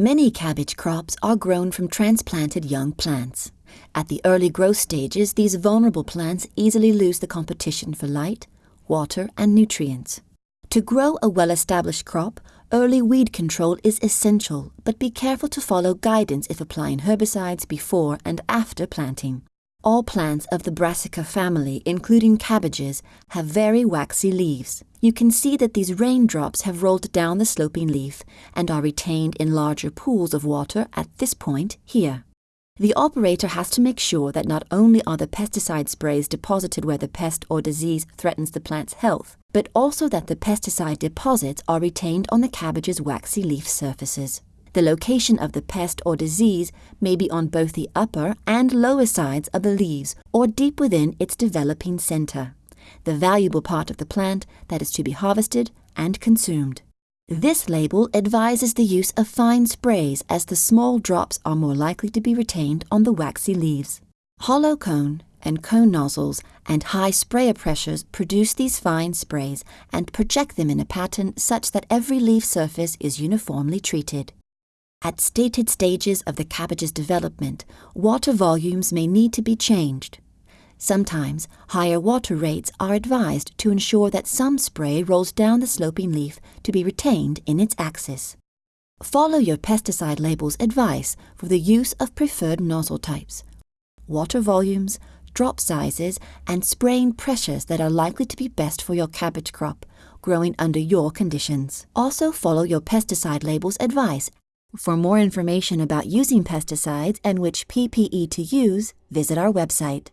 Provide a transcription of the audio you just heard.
Many cabbage crops are grown from transplanted young plants. At the early growth stages, these vulnerable plants easily lose the competition for light, water, and nutrients. To grow a well-established crop, early weed control is essential, but be careful to follow guidance if applying herbicides before and after planting. All plants of the Brassica family, including cabbages, have very waxy leaves. You can see that these raindrops have rolled down the sloping leaf and are retained in larger pools of water at this point here. The operator has to make sure that not only are the pesticide sprays deposited where the pest or disease threatens the plant's health, but also that the pesticide deposits are retained on the cabbage's waxy leaf surfaces. The location of the pest or disease may be on both the upper and lower sides of the leaves or deep within its developing center, the valuable part of the plant that is to be harvested and consumed. This label advises the use of fine sprays as the small drops are more likely to be retained on the waxy leaves. Hollow cone and cone nozzles and high sprayer pressures produce these fine sprays and project them in a pattern such that every leaf surface is uniformly treated. At stated stages of the cabbage's development, water volumes may need to be changed. Sometimes, higher water rates are advised to ensure that some spray rolls down the sloping leaf to be retained in its axis. Follow your pesticide label's advice for the use of preferred nozzle types, water volumes, drop sizes, and spraying pressures that are likely to be best for your cabbage crop, growing under your conditions. Also follow your pesticide label's advice for more information about using pesticides and which PPE to use, visit our website.